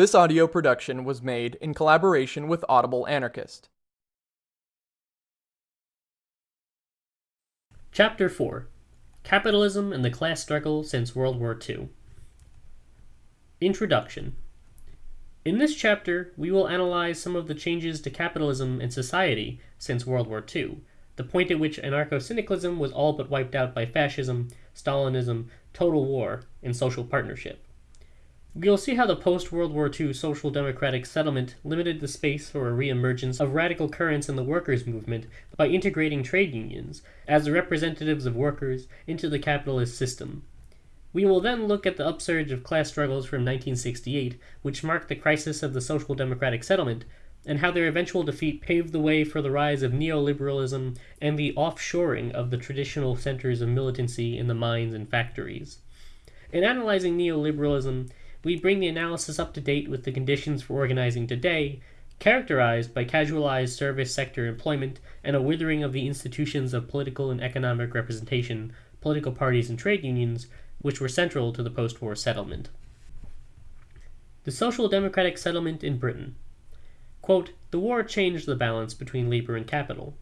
This audio production was made in collaboration with Audible Anarchist. Chapter 4 Capitalism and the Class Struggle Since World War II. Introduction In this chapter, we will analyze some of the changes to capitalism and society since World War II, the point at which anarcho syndicalism was all but wiped out by fascism, Stalinism, total war, and social partnership. We'll see how the post World War II social democratic settlement limited the space for a reemergence of radical currents in the workers' movement by integrating trade unions, as the representatives of workers, into the capitalist system. We will then look at the upsurge of class struggles from 1968, which marked the crisis of the social democratic settlement, and how their eventual defeat paved the way for the rise of neoliberalism and the offshoring of the traditional centers of militancy in the mines and factories. In analyzing neoliberalism, we bring the analysis up to date with the conditions for organizing today, characterized by casualized service sector employment and a withering of the institutions of political and economic representation, political parties, and trade unions, which were central to the post war settlement. The social democratic settlement in Britain. Quote, the war changed the balance between labor and capital.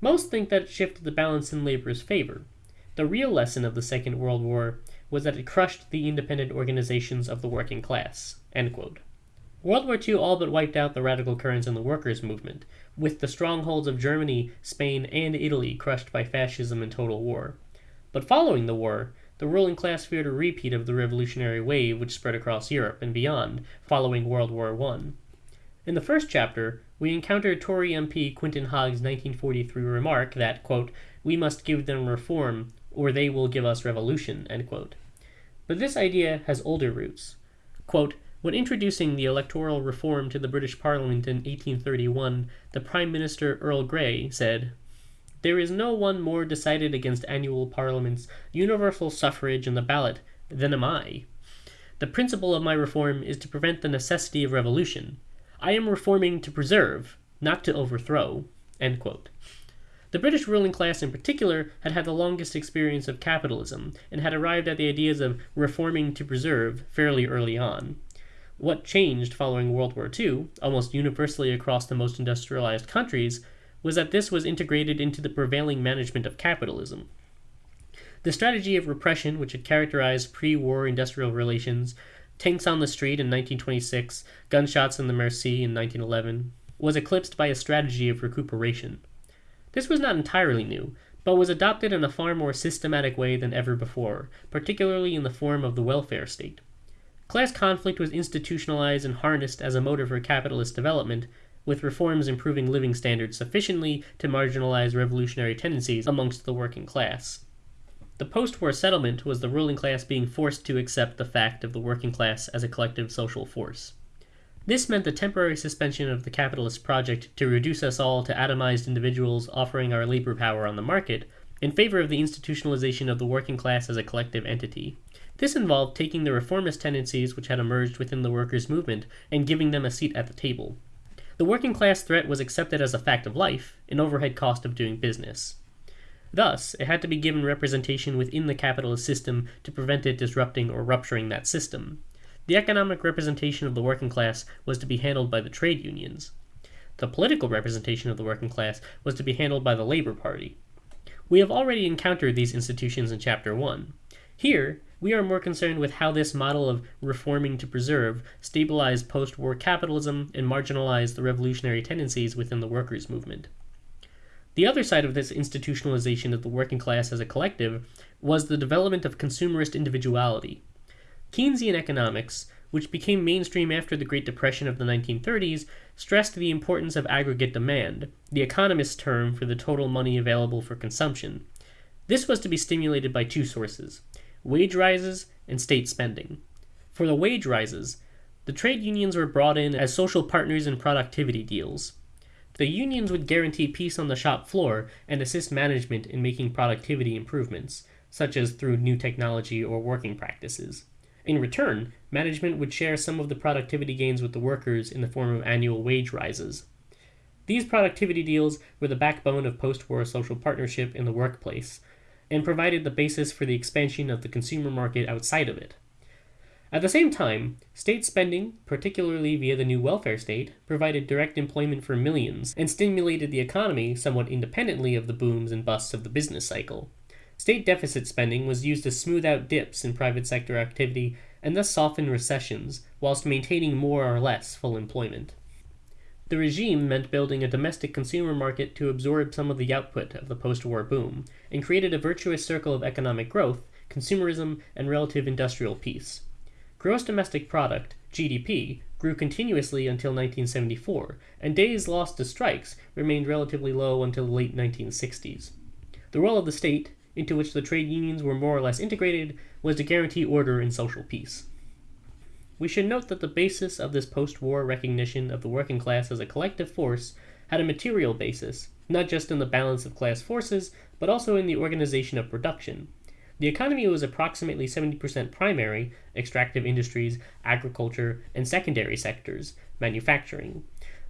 Most think that it shifted the balance in labor's favor. The real lesson of the Second World War was that it crushed the independent organizations of the working class. World War II all but wiped out the radical currents in the workers' movement, with the strongholds of Germany, Spain, and Italy crushed by fascism and total war. But following the war, the ruling class feared a repeat of the revolutionary wave which spread across Europe and beyond following World War I. In the first chapter, we encounter Tory MP Quintin Hogg's 1943 remark that, quote, we must give them reform or they will give us revolution, But this idea has older roots. Quote, when introducing the electoral reform to the British Parliament in 1831, the Prime Minister Earl Grey said, There is no one more decided against annual parliaments, universal suffrage, and the ballot than am I. The principle of my reform is to prevent the necessity of revolution. I am reforming to preserve, not to overthrow. The British ruling class in particular had had the longest experience of capitalism, and had arrived at the ideas of reforming to preserve fairly early on. What changed following World War II, almost universally across the most industrialized countries, was that this was integrated into the prevailing management of capitalism. The strategy of repression, which had characterized pre war industrial relations, tanks on the street in 1926, gunshots in the Mersey in 1911, was eclipsed by a strategy of recuperation. This was not entirely new, but was adopted in a far more systematic way than ever before, particularly in the form of the welfare state. Class conflict was institutionalized and harnessed as a motive for capitalist development, with reforms improving living standards sufficiently to marginalize revolutionary tendencies amongst the working class. The post war settlement was the ruling class being forced to accept the fact of the working class as a collective social force. This meant the temporary suspension of the capitalist project to reduce us all to atomized individuals offering our labor power on the market, in favor of the institutionalization of the working class as a collective entity. This involved taking the reformist tendencies which had emerged within the workers' movement and giving them a seat at the table. The working class threat was accepted as a fact of life, an overhead cost of doing business. Thus, it had to be given representation within the capitalist system to prevent it disrupting or rupturing that system. The economic representation of the working class was to be handled by the trade unions. The political representation of the working class was to be handled by the Labor Party. We have already encountered these institutions in Chapter 1. Here, we are more concerned with how this model of reforming to preserve stabilized post war capitalism and marginalized the revolutionary tendencies within the workers' movement. The other side of this institutionalization of the working class as a collective was the development of consumerist individuality. Keynesian economics, which became mainstream after the Great Depression of the 1930s, stressed the importance of aggregate demand, the economist's term for the total money available for consumption. This was to be stimulated by two sources wage rises and state spending. For the wage rises, the trade unions were brought in as social partners in productivity deals. The unions would guarantee peace on the shop floor and assist management in making productivity improvements, such as through new technology or working practices. In return, management would share some of the productivity gains with the workers in the form of annual wage rises. These productivity deals were the backbone of post war social partnership in the workplace, and provided the basis for the expansion of the consumer market outside of it. At the same time, state spending, particularly via the new welfare state, provided direct employment for millions and stimulated the economy somewhat independently of the booms and busts of the business cycle. State deficit spending was used to smooth out dips in private sector activity and thus soften recessions, whilst maintaining more or less full employment. The regime meant building a domestic consumer market to absorb some of the output of the post war boom, and created a virtuous circle of economic growth, consumerism, and relative industrial peace. Gross domestic product, GDP, grew continuously until 1974, and days lost to strikes remained relatively low until the late 1960s. The role of the state, into which the trade unions were more or less integrated, was to guarantee order and social peace. We should note that the basis of this post war recognition of the working class as a collective force had a material basis, not just in the balance of class forces, but also in the organization of production. The economy was approximately 70% primary, extractive industries, agriculture, and secondary sectors, manufacturing.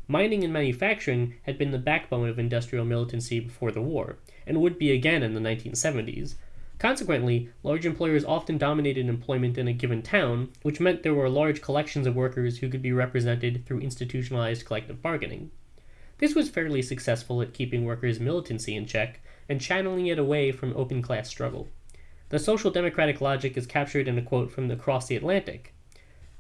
Mining and manufacturing had been the backbone of industrial militancy before the war, and would be again in the 1970s. Consequently, large employers often dominated employment in a given town, which meant there were large collections of workers who could be represented through institutionalized collective bargaining. This was fairly successful at keeping workers' militancy in check and channeling it away from open class struggle. The social democratic logic is captured in a quote from Across the Atlantic.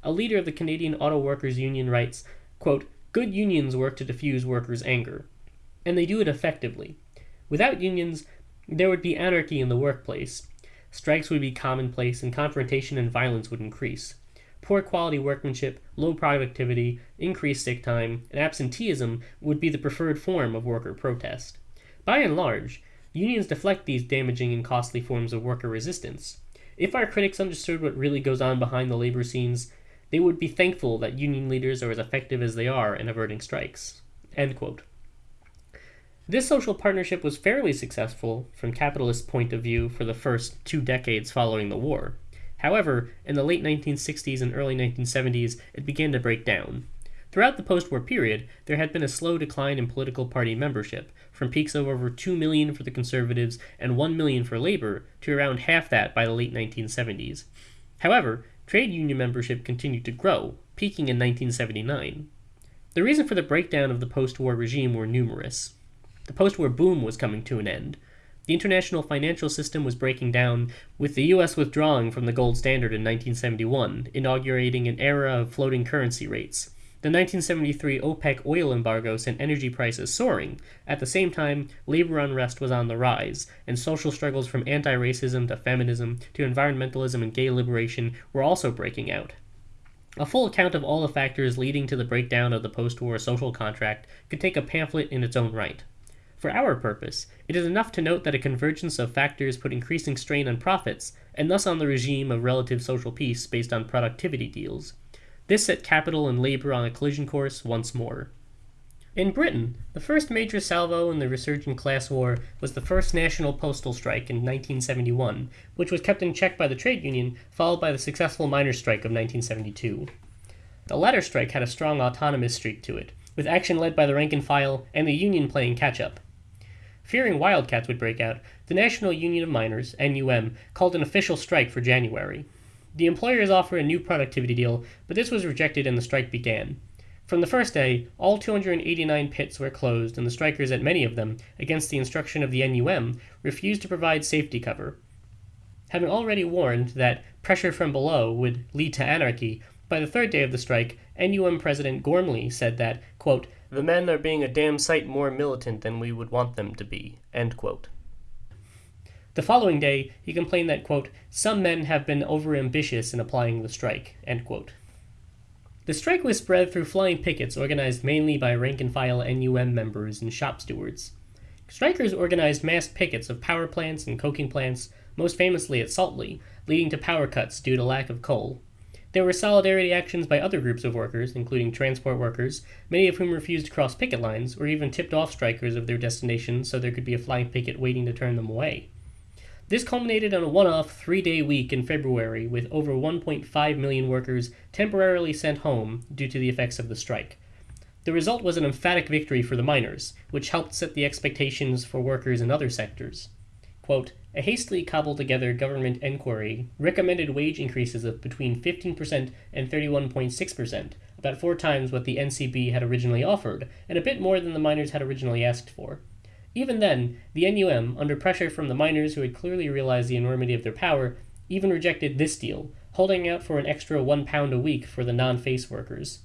A leader of the Canadian Auto Workers Union writes, quote, Good unions work to diffuse workers' anger, and they do it effectively. Without unions, there would be anarchy in the workplace. Strikes would be commonplace, and confrontation and violence would increase. Poor quality workmanship, low productivity, increased sick time, and absenteeism would be the preferred form of worker protest. By and large, Unions deflect these damaging and costly forms of worker resistance. If our critics understood what really goes on behind the labor scenes, they would be thankful that union leaders are as effective as they are in averting strikes. This social partnership was fairly successful from capitalist point of view for the first two decades following the war. However, in the late 1960s and early 1970s, it began to break down. Throughout the post war period, there had been a slow decline in political party membership, from peaks of over 2 million for the Conservatives and 1 million for Labor to around half that by the late 1970s. However, trade union membership continued to grow, peaking in 1979. The reason for the breakdown of the post war regime were numerous. The post war boom was coming to an end. The international financial system was breaking down, with the US withdrawing from the gold standard in 1971, inaugurating an era of floating currency rates. The 1973 OPEC oil embargo sent energy prices soaring. At the same time, labor unrest was on the rise, and social struggles from anti racism to feminism to environmentalism and gay liberation were also breaking out. A full account of all the factors leading to the breakdown of the post war social contract could take a pamphlet in its own right. For our purpose, it is enough to note that a convergence of factors put increasing strain on profits, and thus on the regime of relative social peace based on productivity deals. This set capital and labor on a collision course once more. In Britain, the first major salvo in the resurgent class war was the first national postal strike in 1971, which was kept in check by the trade union, followed by the successful miners' strike of 1972. The latter strike had a strong autonomous streak to it, with action led by the rank and file and the union playing catch up. Fearing wildcats would break out, the National Union of Miners, NUM, called an official strike for January. The employers offered a new productivity deal, but this was rejected and the strike began. From the first day, all 289 pits were closed, and the strikers at many of them, against the instruction of the NUM, refused to provide safety cover. Having already warned that pressure from below would lead to anarchy, by the third day of the strike, NUM President Gormley said that, quote, the men are being a damn sight more militant than we would want them to be. The following day, he complained that, quote, some men have been overambitious in applying the strike, The strike was spread through flying pickets organized mainly by rank and file NUM members and shop stewards. Strikers organized mass pickets of power plants and coking plants, most famously at Saltley, leading to power cuts due to lack of coal. There were solidarity actions by other groups of workers, including transport workers, many of whom refused to cross picket lines or even tipped off strikers of their destination so there could be a flying picket waiting to turn them away. This culminated on a one off three day week in February with over 1.5 million workers temporarily sent home due to the effects of the strike. The result was an emphatic victory for the miners, which helped set the expectations for workers in other sectors. Quote, a hastily cobbled together government enquiry recommended wage increases of between 15% and 31.6%, about four times what the NCB had originally offered, and a bit more than the miners had originally asked for. Even then, the NUM, under pressure from the miners who had clearly realized the enormity of their power, even rejected this deal, holding out for an extra one pound a week for the non face workers.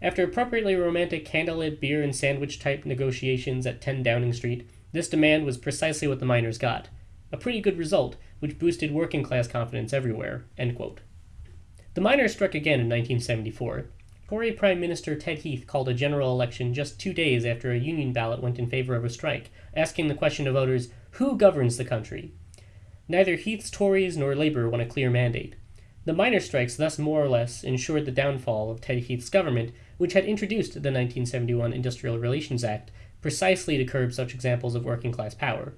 After appropriately romantic candlelit beer and sandwich type negotiations at 10 Downing Street, this demand was precisely what the miners got. A pretty good result, which boosted working class confidence everywhere. The miners struck again in 1974. Tory Prime Minister Ted Heath called a general election just two days after a union ballot went in favor of a strike, asking the question to voters who governs the country? Neither Heath's Tories nor Labour won a clear mandate. The miner strikes thus more or less ensured the downfall of Ted Heath's government, which had introduced the 1971 Industrial Relations Act precisely to curb such examples of working class power.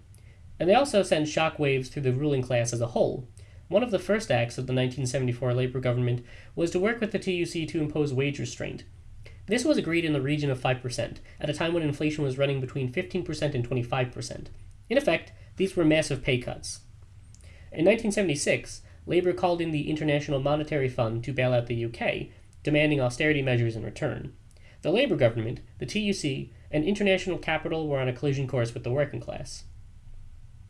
And they also sent shock waves through the ruling class as a whole, one of the first acts of the 1974 Labour government was to work with the TUC to impose wage restraint. This was agreed in the region of 5%, at a time when inflation was running between 15% and 25%. In effect, these were massive pay cuts. In 1976, Labour called in the International Monetary Fund to bail out the UK, demanding austerity measures in return. The Labour government, the TUC, and international capital were on a collision course with the working class.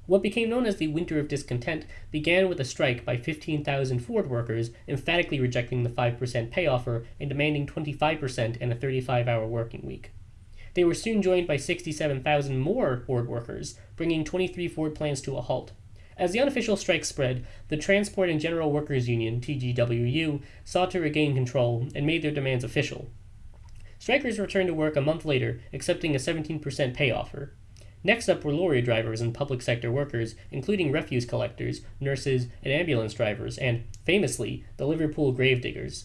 What became known as the Winter of Discontent began with a strike by 15,000 Ford workers emphatically rejecting the 5% pay offer and demanding 25% and a 35 hour working week. They were soon joined by 67,000 more Ford workers, bringing 23 Ford plants to a halt. As the unofficial strike spread, the Transport and General Workers Union, TGWU, sought to regain control and made their demands official. Strikers returned to work a month later, accepting a 17% pay offer. Next up were lorry drivers and public sector workers, including refuse collectors, nurses, and ambulance drivers, and, famously, the Liverpool gravediggers.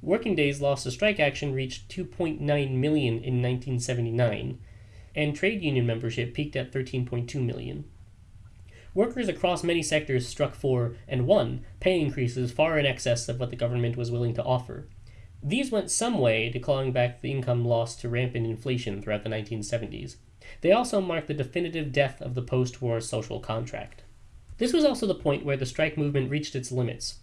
Working days lost to strike action reached 2.9 million in 1979, and trade union membership peaked at 13.2 million. Workers across many sectors struck for, and won, pay increases far in excess of what the government was willing to offer. These went some way to clawing back the income lost to rampant inflation throughout the 1970s. They also marked the definitive death of the post war social contract. This was also the point where the strike movement reached its limits.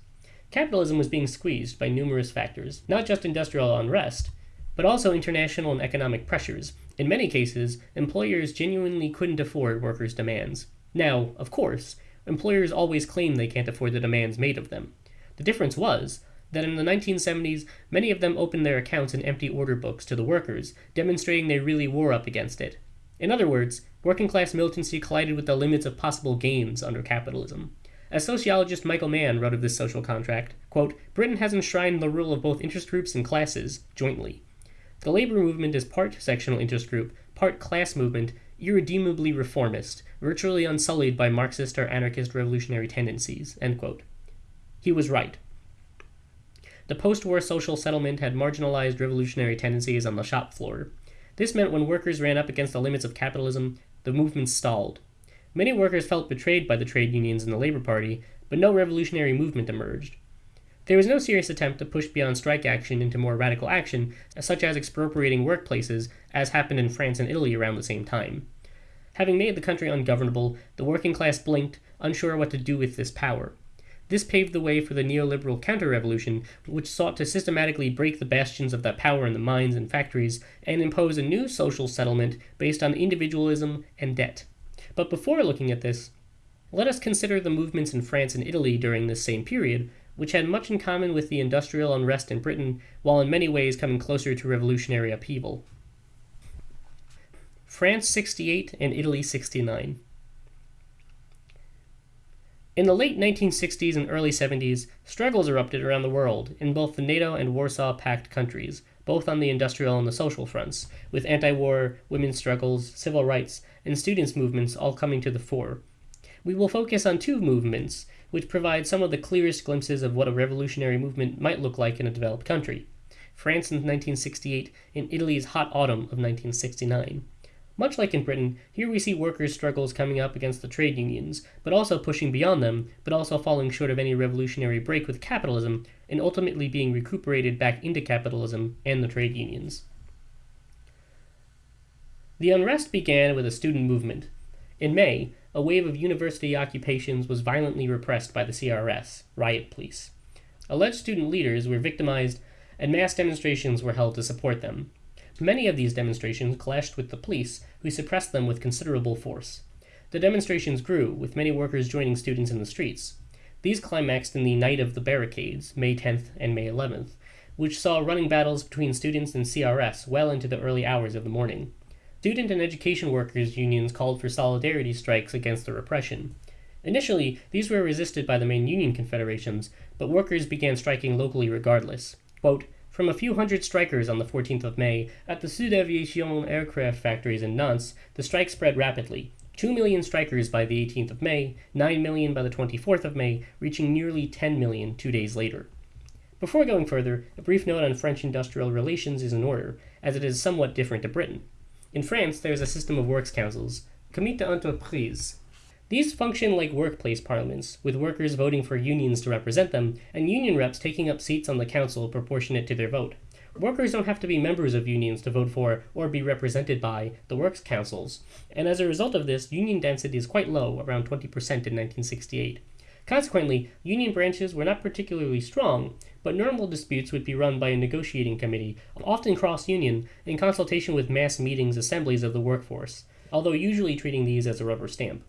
Capitalism was being squeezed by numerous factors, not just industrial unrest, but also international and economic pressures. In many cases, employers genuinely couldn't afford workers' demands. Now, of course, employers always claim they can't afford the demands made of them. The difference was that in the 1970s, many of them opened their accounts in empty order books to the workers, demonstrating they really were up against it. In other words, working class militancy collided with the limits of possible gains under capitalism. As sociologist Michael Mann wrote of this social contract, quote, Britain has enshrined the rule of both interest groups and classes, jointly. The labor movement is part sectional interest group, part class movement, irredeemably reformist, virtually unsullied by Marxist or anarchist revolutionary tendencies. He was right. The post war social settlement had marginalized revolutionary tendencies on the shop floor. This meant when workers ran up against the limits of capitalism, the movement stalled. Many workers felt betrayed by the trade unions and the Labor Party, but no revolutionary movement emerged. There was no serious attempt to push beyond strike action into more radical action, such as expropriating workplaces, as happened in France and Italy around the same time. Having made the country ungovernable, the working class blinked, unsure what to do with this power. This paved the way for the neoliberal counter-revolution, which sought to systematically break the bastions of that power in the mines and factories and impose a new social settlement based on individualism and debt. But before looking at this, let us consider the movements in France and Italy during this same period, which had much in common with the industrial unrest in Britain, while in many ways coming closer to revolutionary upheaval. France 68 and Italy 69. In the late 1960s and early 70s, struggles erupted around the world in both the NATO and Warsaw Pact countries, both on the industrial and the social fronts, with anti war, women's struggles, civil rights, and students' movements all coming to the fore. We will focus on two movements, which provide some of the clearest glimpses of what a revolutionary movement might look like in a developed country France in 1968 and Italy's hot autumn of 1969. Much like in Britain, here we see workers' struggles coming up against the trade unions, but also pushing beyond them, but also falling short of any revolutionary break with capitalism, and ultimately being recuperated back into capitalism and the trade unions. The unrest began with a student movement. In May, a wave of university occupations was violently repressed by the CRS, riot police. Alleged student leaders were victimized, and mass demonstrations were held to support them. Many of these demonstrations clashed with the police, who suppressed them with considerable force. The demonstrations grew, with many workers joining students in the streets. These climaxed in the Night of the Barricades, May 10th and May 11th, which saw running battles between students and CRS well into the early hours of the morning. Student and education workers' unions called for solidarity strikes against the repression. Initially, these were resisted by the main union confederations, but workers began striking locally regardless. Quote, from a few hundred strikers on the 14th of May at the Sud Aviation aircraft factories in Nantes, the strike spread rapidly. 2 million strikers by the 18th of May, 9 million by the 24th of May, reaching nearly 10 million two days later. Before going further, a brief note on French industrial relations is in order, as it is somewhat different to Britain. In France, there is a system of works councils, comité d'entreprise. These function like workplace parliaments, with workers voting for unions to represent them, and union reps taking up seats on the council proportionate to their vote. Workers don't have to be members of unions to vote for or be represented by the works councils, and as a result of this, union density is quite low, around 20% in 1968. Consequently, union branches were not particularly strong, but normal disputes would be run by a negotiating committee, often cross union, in consultation with mass meetings assemblies of the workforce, although usually treating these as a rubber stamp.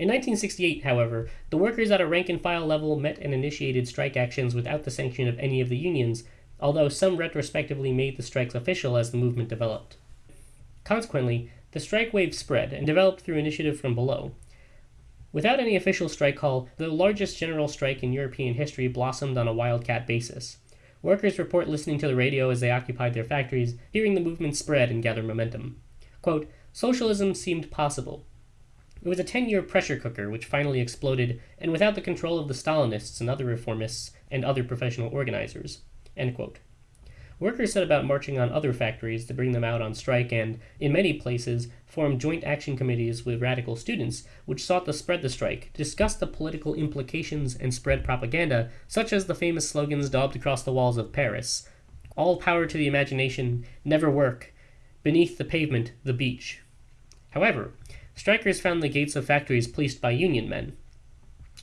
In 1968, however, the workers at a rank and file level met and initiated strike actions without the sanction of any of the unions, although some retrospectively made the strikes official as the movement developed. Consequently, the strike wave spread and developed through initiative from below. Without any official strike call, the largest general strike in European history blossomed on a wildcat basis. Workers report listening to the radio as they occupied their factories, hearing the movement spread and gather momentum. Quote, Socialism seemed possible. It was a 10 year pressure cooker which finally exploded, and without the control of the Stalinists and other reformists and other professional organizers. Workers set about marching on other factories to bring them out on strike and, in many places, formed joint action committees with radical students, which sought to spread the strike, discuss the political implications, and spread propaganda, such as the famous slogans daubed across the walls of Paris All power to the imagination, never work, beneath the pavement, the beach. However, strikers found the gates of factories policed by union men.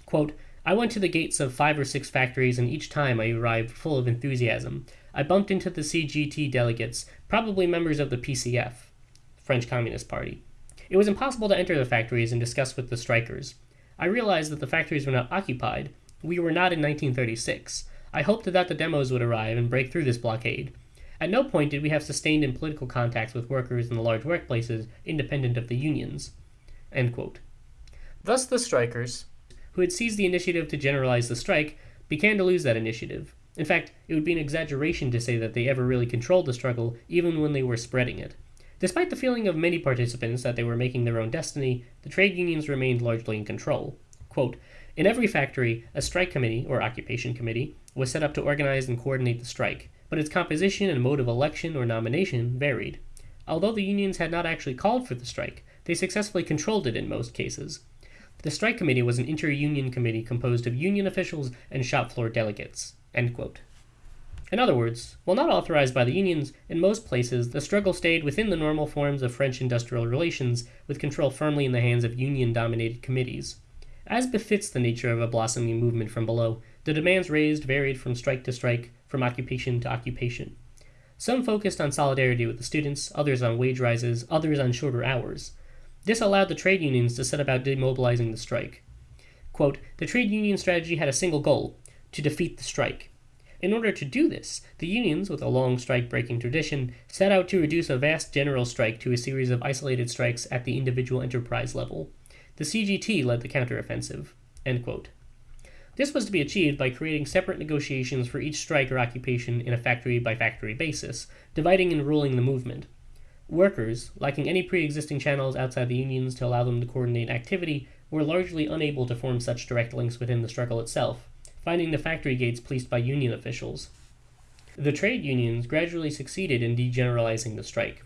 Quote, I went to the gates of five or six factories, and each time I arrived full of enthusiasm. I bumped into the CGT delegates, probably members of the PCF, French Communist Party. It was impossible to enter the factories and discuss with the strikers. I realized that the factories were not occupied. We were not in 1936. I hoped that the demos would arrive and break through this blockade. At no point did we have sustained and political contacts with workers in the large workplaces independent of the unions. Thus the strikers, who had seized the initiative to generalize the strike, began to lose that initiative. In fact, it would be an exaggeration to say that they ever really controlled the struggle, even when they were spreading it. Despite the feeling of many participants that they were making their own destiny, the trade unions remained largely in control. Quote, in every factory, a strike committee, or occupation committee, was set up to organize and coordinate the strike, but its composition and mode of election or nomination varied. Although the unions had not actually called for the strike, they successfully controlled it in most cases. The strike committee was an inter-union committee composed of union officials and shop floor delegates. In other words, while not authorized by the unions, in most places the struggle stayed within the normal forms of French industrial relations, with control firmly in the hands of union dominated committees. As befits the nature of a blossoming movement from below, the demands raised varied from strike to strike, from occupation to occupation. Some focused on solidarity with the students, others on wage rises, others on shorter hours. This allowed the trade unions to set about demobilizing the strike. Quote, the trade union strategy had a single goal to defeat the strike. In order to do this, the unions, with a long strike breaking tradition, set out to reduce a vast general strike to a series of isolated strikes at the individual enterprise level. The CGT led the counteroffensive. This was to be achieved by creating separate negotiations for each strike or occupation in a factory by factory basis, dividing and ruling the movement. Workers, lacking any pre existing channels outside the unions to allow them to coordinate activity, were largely unable to form such direct links within the struggle itself, finding the factory gates policed by union officials. The trade unions gradually succeeded in degeneralizing the strike.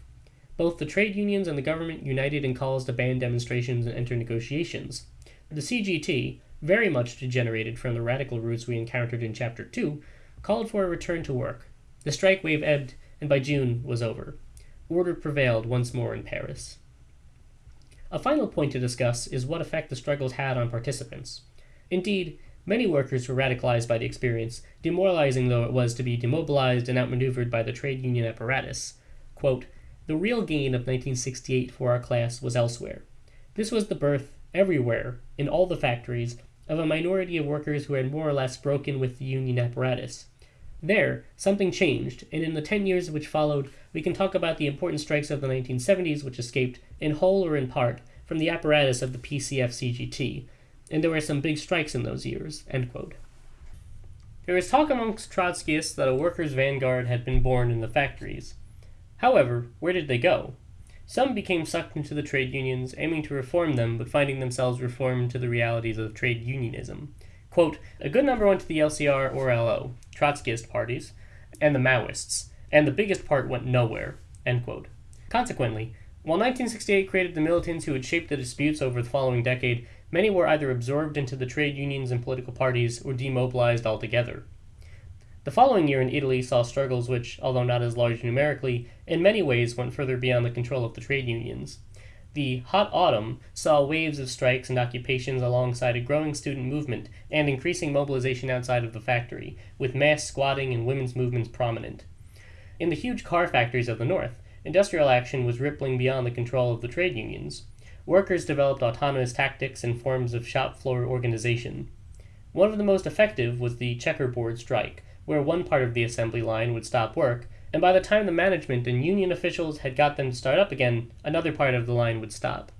Both the trade unions and the government united in calls to ban demonstrations and enter negotiations. The CGT, very much degenerated from the radical roots we encountered in Chapter 2, called for a return to work. The strike wave ebbed, and by June was over order prevailed once more in Paris. A final point to discuss is what effect the struggles had on participants. Indeed, many workers were radicalized by the experience, demoralizing though it was to be demobilized and outmaneuvered by the trade union apparatus. Quote, the real gain of 1968 for our class was elsewhere. This was the birth, everywhere, in all the factories, of a minority of workers who had more or less broken with the union apparatus. There, something changed, and in the ten years which followed, we can talk about the important strikes of the 1970s which escaped, in whole or in part, from the apparatus of the PCF CGT, and there were some big strikes in those years. There is talk amongst Trotskyists that a workers' vanguard had been born in the factories. However, where did they go? Some became sucked into the trade unions, aiming to reform them, but finding themselves reformed to the realities of trade unionism. Quote, a good number went to the LCR or LO, Trotskyist parties, and the Maoists, and the biggest part went nowhere. Consequently, while 1968 created the militants who would shape the disputes over the following decade, many were either absorbed into the trade unions and political parties or demobilized altogether. The following year in Italy saw struggles which, although not as large numerically, in many ways went further beyond the control of the trade unions. The Hot Autumn saw waves of strikes and occupations alongside a growing student movement and increasing mobilization outside of the factory, with mass squatting and women's movements prominent. In the huge car factories of the North, industrial action was rippling beyond the control of the trade unions. Workers developed autonomous tactics and forms of shop floor organization. One of the most effective was the checkerboard strike, where one part of the assembly line would stop work and by the time the management and union officials had got them to start up again, another part of the line would stop.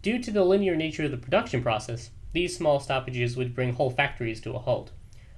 Due to the linear nature of the production process, these small stoppages would bring whole factories to a halt.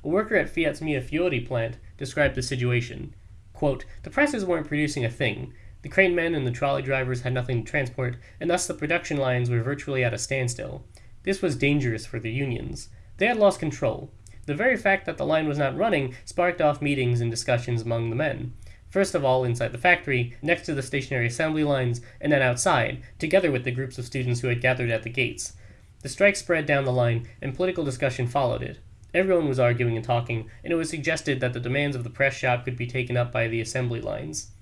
A worker at Fiat's Mirafiori plant described the situation. Quote, the presses weren't producing a thing. The crane men and the trolley drivers had nothing to transport, and thus the production lines were virtually at a standstill. This was dangerous for the unions. They had lost control. The very fact that the line was not running sparked off meetings and discussions among the men. First of all, inside the factory, next to the stationary assembly lines, and then outside, together with the groups of students who had gathered at the gates. The strike spread down the line, and political discussion followed it. Everyone was arguing and talking, and it was suggested that the demands of the press shop could be taken up by the assembly lines.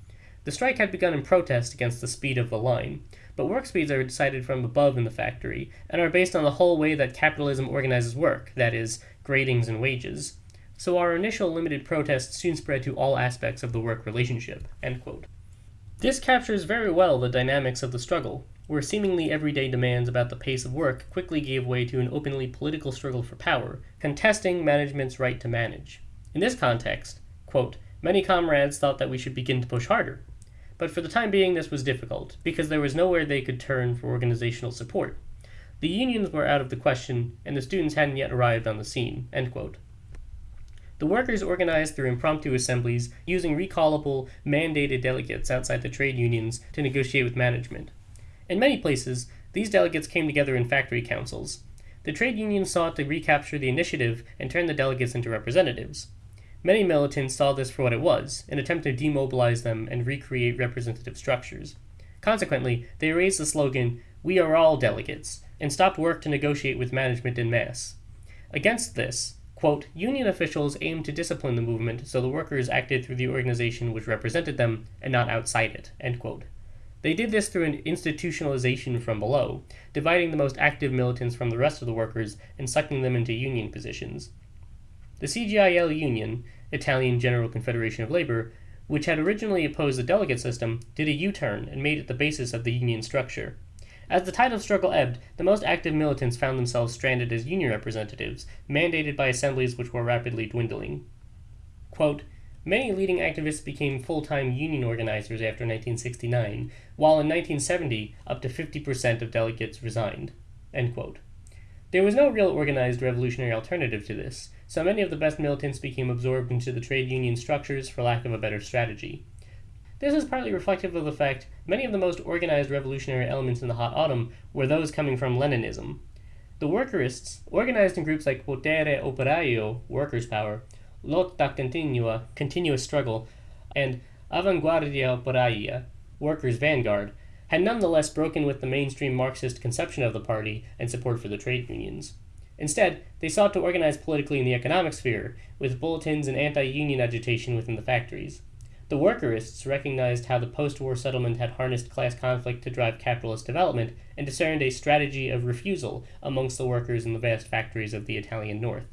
The strike had begun in protest against the speed of the line, but work speeds are decided from above in the factory, and are based on the whole way that capitalism organizes work, that is, gradings and wages so our initial limited protest soon spread to all aspects of the work relationship. This captures very well the dynamics of the struggle, where seemingly everyday demands about the pace of work quickly gave way to an openly political struggle for power, contesting management's right to manage. In this context, quote, many comrades thought that we should begin to push harder. But for the time being, this was difficult, because there was nowhere they could turn for organizational support. The unions were out of the question, and the students hadn't yet arrived on the scene. End quote. The workers organized through impromptu assemblies, using recallable, mandated delegates outside the trade unions to negotiate with management. In many places, these delegates came together in factory councils. The trade unions sought to recapture the initiative and turn the delegates into representatives. Many militants saw this for what it was, an attempt to demobilize them and recreate representative structures. Consequently, they raised the slogan, We are all delegates, and stopped work to negotiate with management in mass. Against this, Quote, Union officials aimed to discipline the movement so the workers acted through the organization which represented them and not outside it. End quote. They did this through an institutionalization from below, dividing the most active militants from the rest of the workers and sucking them into union positions. The CGIL Union, Italian General Confederation of Labor, which had originally opposed the delegate system, did a U turn and made it the basis of the union structure. As the tide of struggle ebbed, the most active militants found themselves stranded as union representatives, mandated by assemblies which were rapidly dwindling. Quote, Many leading activists became full time union organizers after 1969, while in 1970, up to 50% of delegates resigned. There was no real organized revolutionary alternative to this, so many of the best militants became absorbed into the trade union structures for lack of a better strategy. This is partly reflective of the fact many of the most organized revolutionary elements in the Hot Autumn were those coming from Leninism. The workerists, organized in groups like Potere Operaio, Workers' Power, Lotta Continua, Continuous Struggle, and Avanguardia Operaia, Workers' Vanguard, had nonetheless broken with the mainstream Marxist conception of the party and support for the trade unions. Instead, they sought to organize politically in the economic sphere, with bulletins and anti union agitation within the factories. The workerists recognized how the post war settlement had harnessed class conflict to drive capitalist development and discerned a strategy of refusal amongst the workers in the vast factories of the Italian North.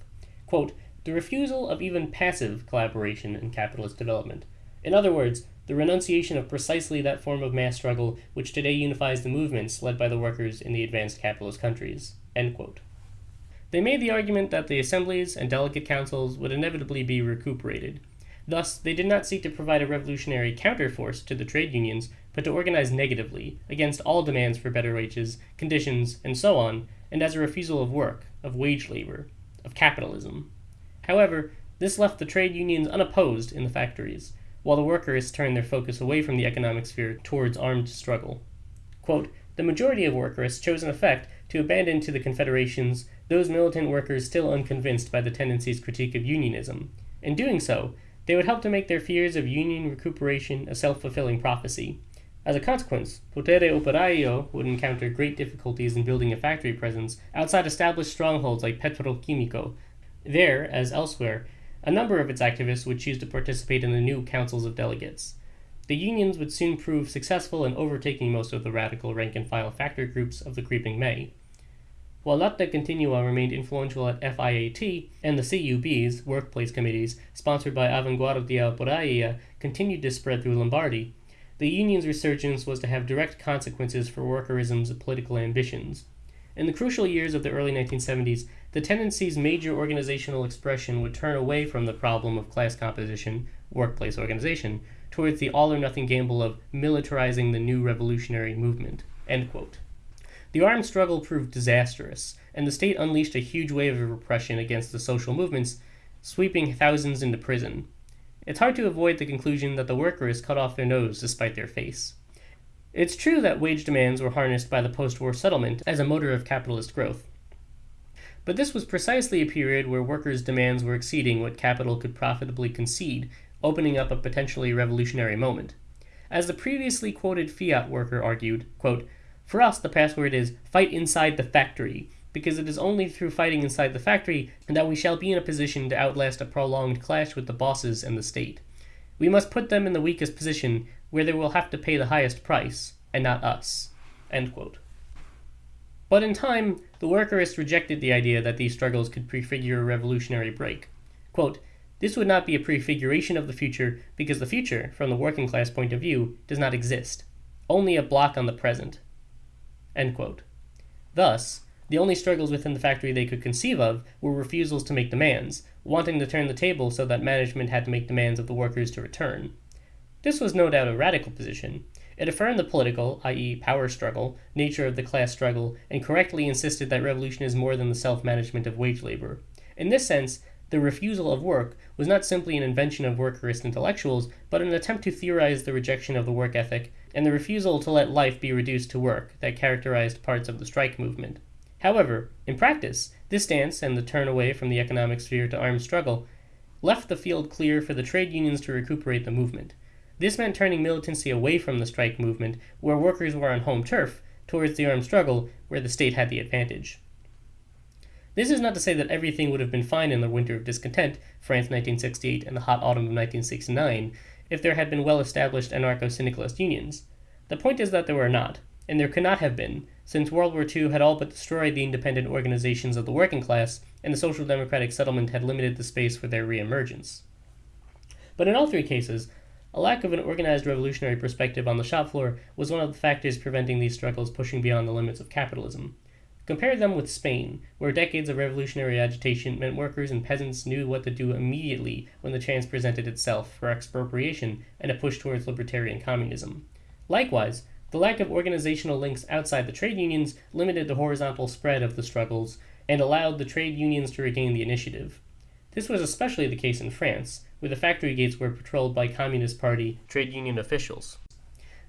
Quote, the refusal of even passive collaboration in capitalist development. In other words, the renunciation of precisely that form of mass struggle which today unifies the movements led by the workers in the advanced capitalist countries. They made the argument that the assemblies and delegate councils would inevitably be recuperated. Thus, they did not seek to provide a revolutionary counterforce to the trade unions, but to organize negatively, against all demands for better wages, conditions, and so on, and as a refusal of work, of wage labor, of capitalism. However, this left the trade unions unopposed in the factories, while the workers turned their focus away from the economic sphere towards armed struggle. Quote, the majority of workers chose in effect to abandon to the confederations those militant workers still unconvinced by the tendency's critique of unionism. In doing so, they would help to make their fears of union recuperation a self fulfilling prophecy. As a consequence, Potere Operaio would encounter great difficulties in building a factory presence outside established strongholds like Petrolchimico. There, as elsewhere, a number of its activists would choose to participate in the new councils of delegates. The unions would soon prove successful in overtaking most of the radical rank and file factory groups of the creeping May. While Lotta Continua remained influential at FIAT, and the CUBs, workplace committees, sponsored by Avanguardia Operaia, continued to spread through Lombardy, the union's resurgence was to have direct consequences for workerism's political ambitions. In the crucial years of the early 1970s, the tendency's major organizational expression would turn away from the problem of class composition, workplace organization, towards the all or nothing gamble of militarizing the new revolutionary movement. The armed struggle proved disastrous, and the state unleashed a huge wave of repression against the social movements, sweeping thousands into prison. It's hard to avoid the conclusion that the workers cut off their nose to spite their face. It's true that wage demands were harnessed by the post war settlement as a motor of capitalist growth. But this was precisely a period where workers' demands were exceeding what capital could profitably concede, opening up a potentially revolutionary moment. As the previously quoted Fiat worker argued, quote, for us, the password is fight inside the factory, because it is only through fighting inside the factory that we shall be in a position to outlast a prolonged clash with the bosses and the state. We must put them in the weakest position, where they will have to pay the highest price, and not us. But in time, the workerists rejected the idea that these struggles could prefigure a revolutionary break. Quote, this would not be a prefiguration of the future because the future, from the working class point of view, does not exist, only a block on the present. Thus, the only struggles within the factory they could conceive of were refusals to make demands, wanting to turn the table so that management had to make demands of the workers to return. This was no doubt a radical position. It affirmed the political, i.e., power struggle, nature of the class struggle, and correctly insisted that revolution is more than the self management of wage labor. In this sense, the refusal of work was not simply an invention of workerist intellectuals, but an attempt to theorize the rejection of the work ethic and the refusal to let life be reduced to work that characterized parts of the strike movement. However, in practice, this stance and the turn away from the economic sphere to armed struggle left the field clear for the trade unions to recuperate the movement. This meant turning militancy away from the strike movement, where workers were on home turf, towards the armed struggle, where the state had the advantage. This is not to say that everything would have been fine in the winter of discontent, France 1968 and the hot autumn of 1969, if there had been well established anarcho syndicalist unions. The point is that there were not, and there could not have been, since World War II had all but destroyed the independent organizations of the working class, and the social democratic settlement had limited the space for their reemergence. But in all three cases, a lack of an organized revolutionary perspective on the shop floor was one of the factors preventing these struggles pushing beyond the limits of capitalism. Compare them with Spain, where decades of revolutionary agitation meant workers and peasants knew what to do immediately when the chance presented itself for expropriation and a push towards libertarian communism. Likewise, the lack of organizational links outside the trade unions limited the horizontal spread of the struggles and allowed the trade unions to regain the initiative. This was especially the case in France, where the factory gates were patrolled by Communist Party trade union officials.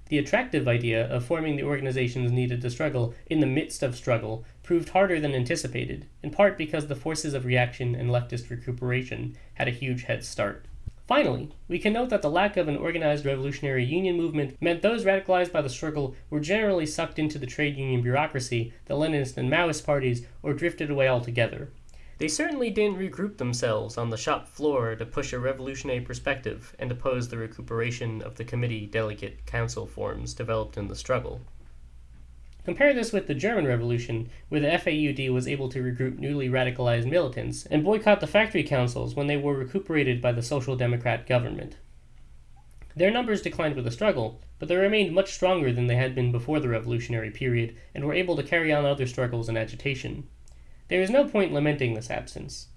The attractive idea of forming the organizations needed to struggle in the midst of struggle proved harder than anticipated, in part because the forces of reaction and leftist recuperation had a huge head start. Finally, we can note that the lack of an organized revolutionary union movement meant those radicalized by the struggle were generally sucked into the trade union bureaucracy, the Leninist and Maoist parties, or drifted away altogether. They certainly didn't regroup themselves on the shop floor to push a revolutionary perspective and oppose the recuperation of the committee delegate council forms developed in the struggle. Compare this with the German Revolution, where the FAUD was able to regroup newly radicalized militants and boycott the factory councils when they were recuperated by the Social Democrat government. Their numbers declined with the struggle, but they remained much stronger than they had been before the revolutionary period and were able to carry on other struggles and agitation. There is no point lamenting this absence.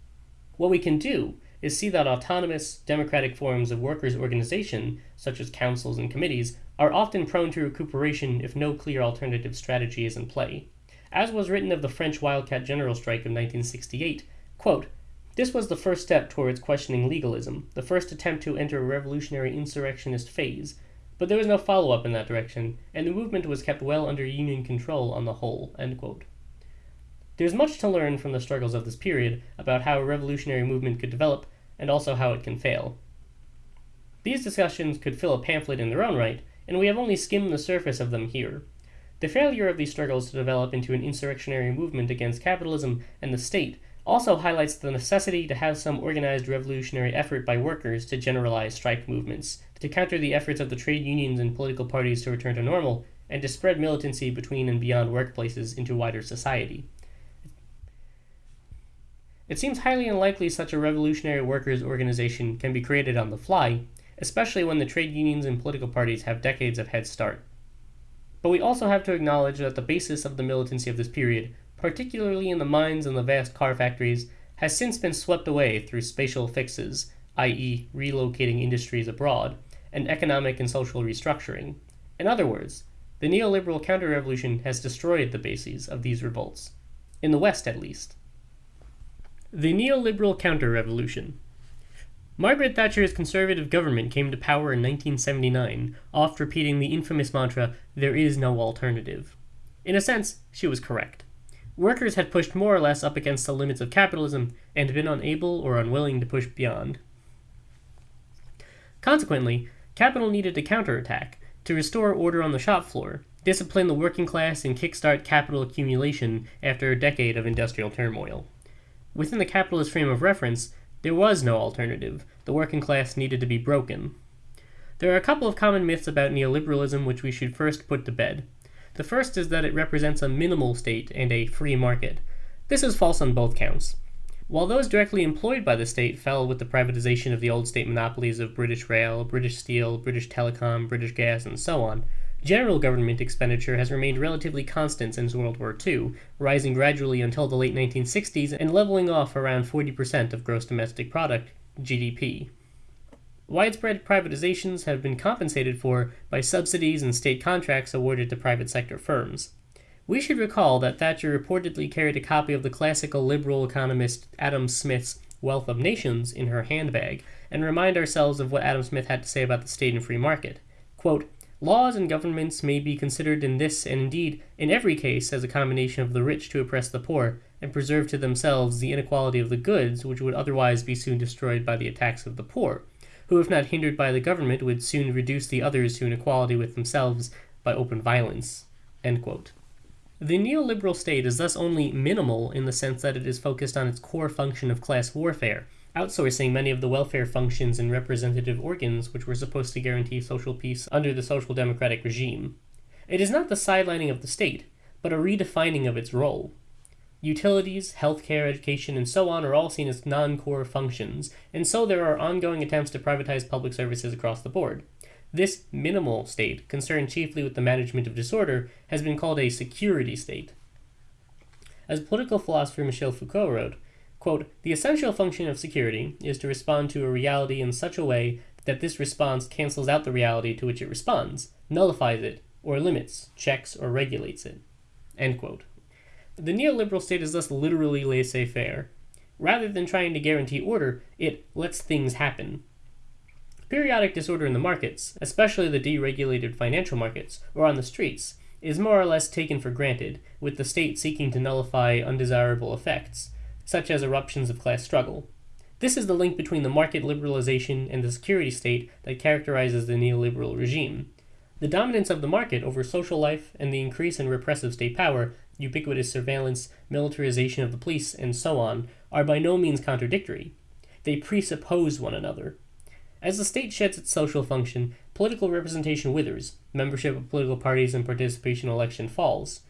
What we can do is see that autonomous, democratic forms of workers' organization, such as councils and committees, are often prone to recuperation if no clear alternative strategy is in play. As was written of the French Wildcat General Strike of 1968, quote, this was the first step towards questioning legalism, the first attempt to enter a revolutionary insurrectionist phase, but there was no follow up in that direction, and the movement was kept well under Union control on the whole. There's much to learn from the struggles of this period about how a revolutionary movement could develop and also how it can fail. These discussions could fill a pamphlet in their own right, and we have only skimmed the surface of them here. The failure of these struggles to develop into an insurrectionary movement against capitalism and the state also highlights the necessity to have some organized revolutionary effort by workers to generalize strike movements, to counter the efforts of the trade unions and political parties to return to normal, and to spread militancy between and beyond workplaces into wider society. It seems highly unlikely such a revolutionary workers' organization can be created on the fly, especially when the trade unions and political parties have decades of head start. But we also have to acknowledge that the basis of the militancy of this period, particularly in the mines and the vast car factories, has since been swept away through spatial fixes, i.e., relocating industries abroad, and economic and social restructuring. In other words, the neoliberal counter revolution has destroyed the bases of these revolts, in the West at least. The neoliberal counter-revolution. Margaret Thatcher's conservative government came to power in 1979, oft repeating the infamous mantra, there is no alternative. In a sense, she was correct. Workers had pushed more or less up against the limits of capitalism and been unable or unwilling to push beyond. Consequently, capital needed a counterattack to restore order on the shop floor, discipline the working class, and kickstart capital accumulation after a decade of industrial turmoil. Within the capitalist frame of reference, there was no alternative. The working class needed to be broken. There are a couple of common myths about neoliberalism which we should first put to bed. The first is that it represents a minimal state and a free market. This is false on both counts. While those directly employed by the state fell with the privatization of the old state monopolies of British Rail, British Steel, British Telecom, British Gas, and so on, General government expenditure has remained relatively constant since World War II, rising gradually until the late 1960s and leveling off around 40% of gross domestic product, GDP. Widespread privatizations have been compensated for by subsidies and state contracts awarded to private sector firms. We should recall that Thatcher reportedly carried a copy of the classical liberal economist Adam Smith's Wealth of Nations in her handbag, and remind ourselves of what Adam Smith had to say about the state and free market. Quote, Laws and governments may be considered in this and indeed in every case as a combination of the rich to oppress the poor and preserve to themselves the inequality of the goods which would otherwise be soon destroyed by the attacks of the poor, who if not hindered by the government would soon reduce the others to inequality with themselves by open violence. The neoliberal state is thus only minimal in the sense that it is focused on its core function of class warfare, outsourcing many of the welfare functions and representative organs which were supposed to guarantee social peace under the social democratic regime. It is not the sidelining of the state, but a redefining of its role. Utilities, healthcare, education, and so on are all seen as non core functions, and so there are ongoing attempts to privatize public services across the board. This minimal state, concerned chiefly with the management of disorder, has been called a security state. As political philosopher Michel Foucault wrote, Quote, the essential function of security is to respond to a reality in such a way that this response cancels out the reality to which it responds, nullifies it, or limits, checks, or regulates it. End quote. The neoliberal state is thus literally laissez faire. Rather than trying to guarantee order, it lets things happen. Periodic disorder in the markets, especially the deregulated financial markets, or on the streets, is more or less taken for granted, with the state seeking to nullify undesirable effects, such as eruptions of class struggle. This is the link between the market liberalization and the security state that characterizes the neoliberal regime. The dominance of the market over social life and the increase in repressive state power ubiquitous surveillance, militarization of the police, and so on, are by no means contradictory. They presuppose one another. As the state sheds its social function, political representation withers, membership of political parties and participation in election falls.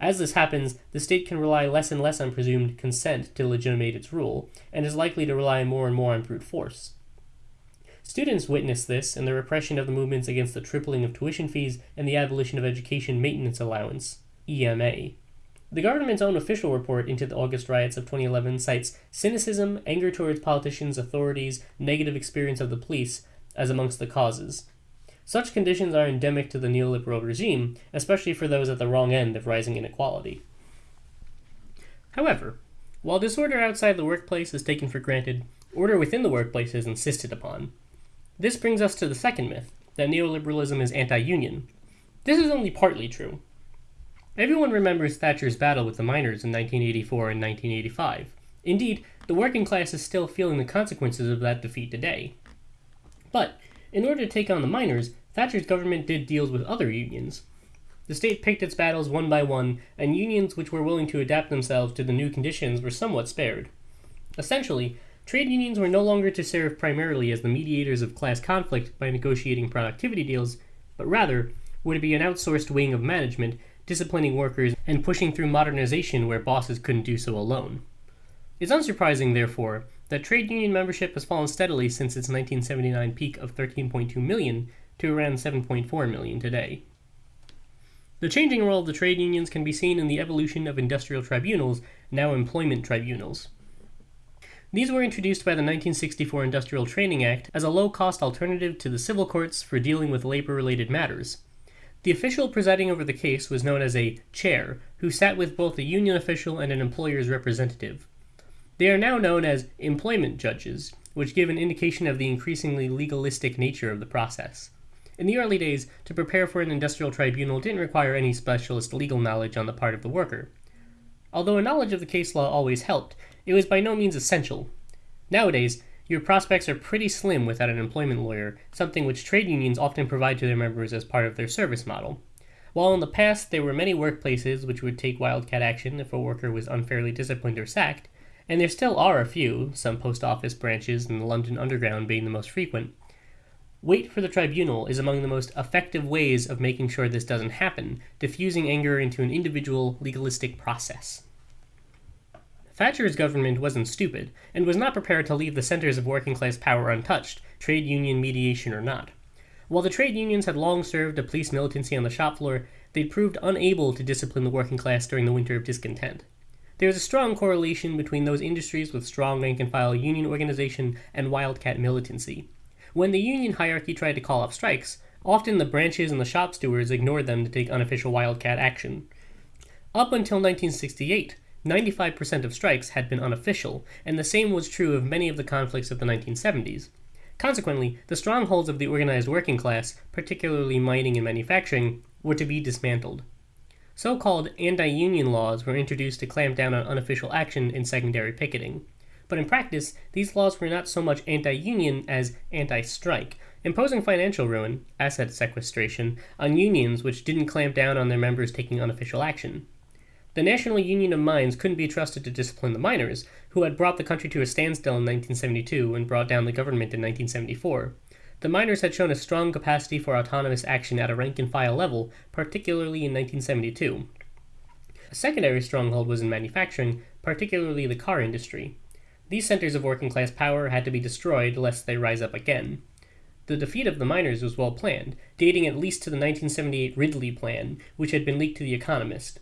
As this happens, the state can rely less and less on presumed consent to legitimate its rule, and is likely to rely more and more on brute force. Students witness this in the repression of the movements against the tripling of tuition fees and the abolition of education maintenance allowance, EMA. The government's own official report into the August riots of 2011 cites cynicism, anger towards politicians, authorities, negative experience of the police as amongst the causes. Such conditions are endemic to the neoliberal regime, especially for those at the wrong end of rising inequality. However, while disorder outside the workplace is taken for granted, order within the workplace is insisted upon. This brings us to the second myth that neoliberalism is anti union. This is only partly true. Everyone remembers Thatcher's battle with the miners in 1984 and 1985. Indeed, the working class is still feeling the consequences of that defeat today. But, in order to take on the miners, Thatcher's government did deals with other unions. The state picked its battles one by one, and unions which were willing to adapt themselves to the new conditions were somewhat spared. Essentially, trade unions were no longer to serve primarily as the mediators of class conflict by negotiating productivity deals, but rather were to be an outsourced wing of management disciplining workers, and pushing through modernization where bosses couldn't do so alone. It's unsurprising, therefore, that trade union membership has fallen steadily since its 1979 peak of 13.2 million to around 7.4 million today. The changing role of the trade unions can be seen in the evolution of industrial tribunals, now employment tribunals. These were introduced by the 1964 Industrial Training Act as a low cost alternative to the civil courts for dealing with labor related matters. The official presiding over the case was known as a chair, who sat with both a union official and an employer's representative. They are now known as employment judges, which give an indication of the increasingly legalistic nature of the process. In the early days, to prepare for an industrial tribunal didn't require any specialist legal knowledge on the part of the worker. Although a knowledge of the case law always helped, it was by no means essential. Nowadays, your prospects are pretty slim without an employment lawyer, something which trade unions often provide to their members as part of their service model. While in the past there were many workplaces which would take wildcat action if a worker was unfairly disciplined or sacked, and there still are a few, some post office branches and the London Underground being the most frequent, Wait for the tribunal is among the most effective ways of making sure this doesn't happen, diffusing anger into an individual legalistic process. Thatcher's government wasn't stupid, and was not prepared to leave the centers of working class power untouched, trade union mediation or not. While the trade unions had long served a police militancy on the shop floor, they'd proved unable to discipline the working class during the winter of discontent. There is a strong correlation between those industries with strong rank and file union organization and wildcat militancy. When the union hierarchy tried to call off strikes, often the branches and the shop stewards ignored them to take unofficial wildcat action. Up until 1968, 95% of strikes had been unofficial, and the same was true of many of the conflicts of the 1970s. Consequently, the strongholds of the organized working class, particularly mining and manufacturing, were to be dismantled. So called anti union laws were introduced to clamp down on unofficial action in secondary picketing. But in practice, these laws were not so much anti union as anti strike, imposing financial ruin, asset sequestration, on unions which didn't clamp down on their members taking unofficial action. The National Union of Mines couldn't be trusted to discipline the miners, who had brought the country to a standstill in 1972 and brought down the government in 1974. The miners had shown a strong capacity for autonomous action at a rank and file level, particularly in 1972. A secondary stronghold was in manufacturing, particularly the car industry. These centers of working class power had to be destroyed lest they rise up again. The defeat of the miners was well planned, dating at least to the 1978 Ridley Plan, which had been leaked to The Economist.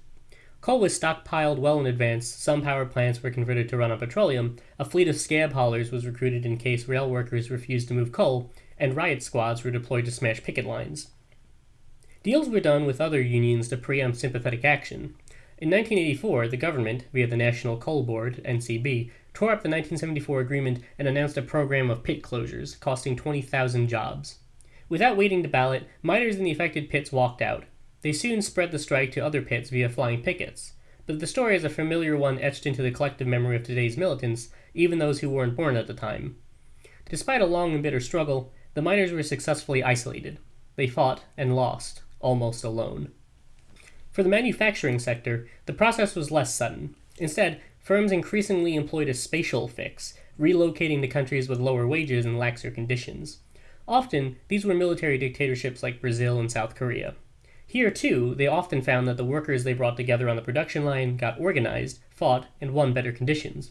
Coal was stockpiled well in advance, some power plants were converted to run on petroleum, a fleet of scab haulers was recruited in case rail workers refused to move coal, and riot squads were deployed to smash picket lines. Deals were done with other unions to preempt sympathetic action. In 1984, the government, via the National Coal Board, NCB, tore up the 1974 agreement and announced a program of pit closures, costing 20,000 jobs. Without waiting to ballot, miners in the affected pits walked out, they soon spread the strike to other pits via flying pickets. But the story is a familiar one etched into the collective memory of today's militants, even those who weren't born at the time. Despite a long and bitter struggle, the miners were successfully isolated. They fought and lost, almost alone. For the manufacturing sector, the process was less sudden. Instead, firms increasingly employed a spatial fix, relocating to countries with lower wages and laxer conditions. Often, these were military dictatorships like Brazil and South Korea. Here, too, they often found that the workers they brought together on the production line got organized, fought, and won better conditions.